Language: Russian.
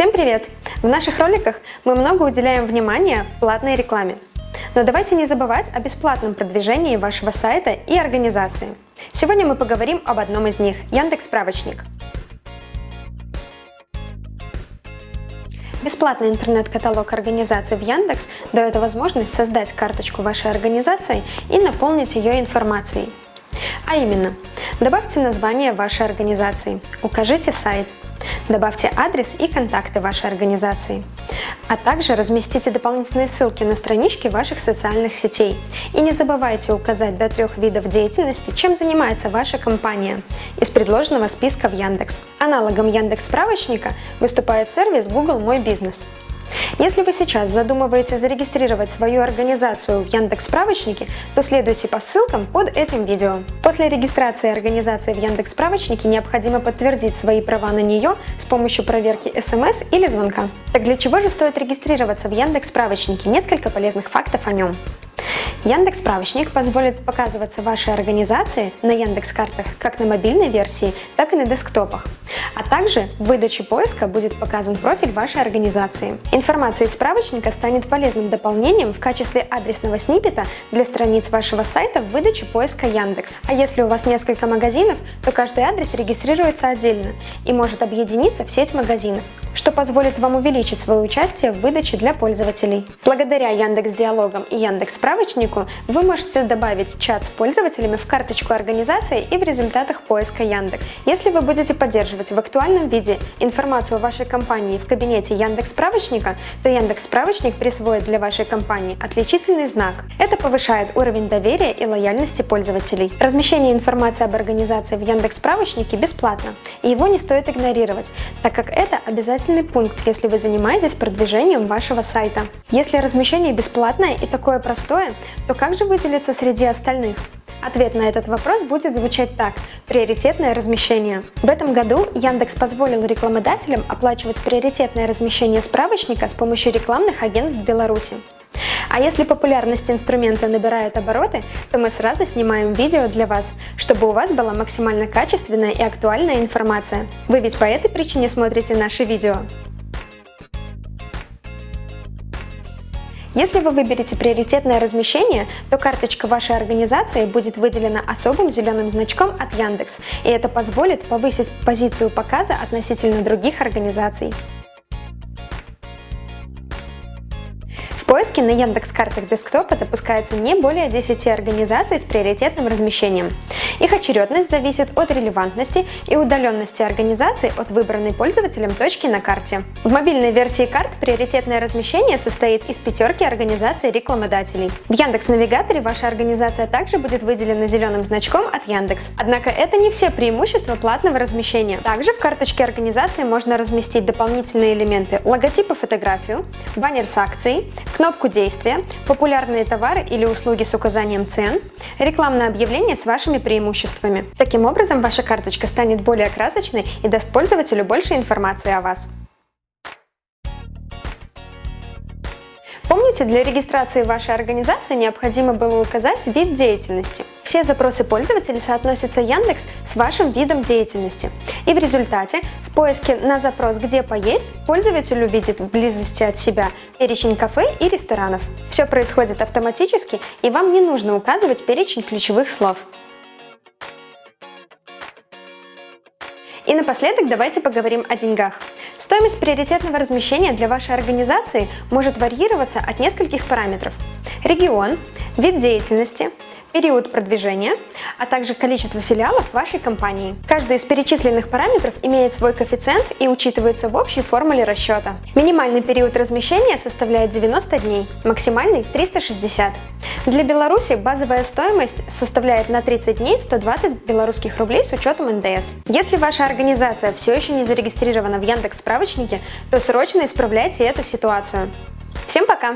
Всем привет! В наших роликах мы много уделяем внимания платной рекламе. Но давайте не забывать о бесплатном продвижении вашего сайта и организации. Сегодня мы поговорим об одном из них – Яндекс Справочник. Бесплатный интернет-каталог организации в Яндекс дает возможность создать карточку вашей организации и наполнить ее информацией. А именно, добавьте название вашей организации, укажите сайт, Добавьте адрес и контакты вашей организации. А также разместите дополнительные ссылки на странички ваших социальных сетей. И не забывайте указать до трех видов деятельности, чем занимается ваша компания из предложенного списка в Яндекс. Аналогом Яндекс справочника выступает сервис Google Мой бизнес. Если вы сейчас задумываете зарегистрировать свою организацию в Яндекс Справочнике, то следуйте по ссылкам под этим видео. После регистрации организации в Яндекс Справочнике необходимо подтвердить свои права на нее с помощью проверки смс или звонка. Так для чего же стоит регистрироваться в Яндекс Справочнике? Несколько полезных фактов о нем. Яндекс Справочник позволит показываться вашей организации на Яндекс Картах как на мобильной версии, так и на десктопах. А также в выдаче поиска будет показан профиль вашей организации. Информация из справочника станет полезным дополнением в качестве адресного сниппета для страниц вашего сайта в выдаче поиска Яндекс. А если у вас несколько магазинов, то каждый адрес регистрируется отдельно и может объединиться в сеть магазинов что позволит вам увеличить свое участие в выдаче для пользователей. Благодаря Яндекс Диалогам и Яндекс Справочнику вы можете добавить чат с пользователями в карточку организации и в результатах поиска Яндекс. Если вы будете поддерживать в актуальном виде информацию о вашей компании в кабинете Яндекс Справочника, то Яндекс Справочник присвоит для вашей компании отличительный знак. Это повышает уровень доверия и лояльности пользователей. Размещение информации об организации в Яндекс Справочнике бесплатно, и его не стоит игнорировать, так как это обязательно обязательный пункт, если вы занимаетесь продвижением вашего сайта. Если размещение бесплатное и такое простое, то как же выделиться среди остальных? Ответ на этот вопрос будет звучать так – приоритетное размещение. В этом году Яндекс позволил рекламодателям оплачивать приоритетное размещение справочника с помощью рекламных агентств Беларуси. А если популярность инструмента набирает обороты, то мы сразу снимаем видео для вас, чтобы у вас была максимально качественная и актуальная информация. Вы ведь по этой причине смотрите наши видео. Если вы выберете приоритетное размещение, то карточка вашей организации будет выделена особым зеленым значком от Яндекс, и это позволит повысить позицию показа относительно других организаций. Поиске на Яндекс картах десктопа допускается не более 10 организаций с приоритетным размещением. Их очередность зависит от релевантности и удаленности организации от выбранной пользователем точки на карте. В мобильной версии карт приоритетное размещение состоит из пятерки организаций рекламодателей. В Яндекс Навигаторе ваша организация также будет выделена зеленым значком от Яндекс. Однако это не все преимущества платного размещения. Также в карточке организации можно разместить дополнительные элементы логотипа фотографию, баннер с акцией, кнопку действия, популярные товары или услуги с указанием цен, рекламное объявление с вашими преимуществами. Таким образом, ваша карточка станет более красочной и даст пользователю больше информации о вас. Помните, для регистрации вашей организации необходимо было указать вид деятельности. Все запросы пользователей соотносятся Яндекс с вашим видом деятельности. И в результате в поиске на запрос «Где поесть» пользователь увидит в близости от себя перечень кафе и ресторанов. Все происходит автоматически и вам не нужно указывать перечень ключевых слов. И напоследок давайте поговорим о деньгах. Стоимость приоритетного размещения для вашей организации может варьироваться от нескольких параметров. Регион, вид деятельности, период продвижения, а также количество филиалов вашей компании. Каждый из перечисленных параметров имеет свой коэффициент и учитывается в общей формуле расчета. Минимальный период размещения составляет 90 дней, максимальный 360. Для Беларуси базовая стоимость составляет на 30 дней 120 белорусских рублей с учетом НДС. Если ваша организация все еще не зарегистрирована в Яндекс справочнике, то срочно исправляйте эту ситуацию. Всем пока!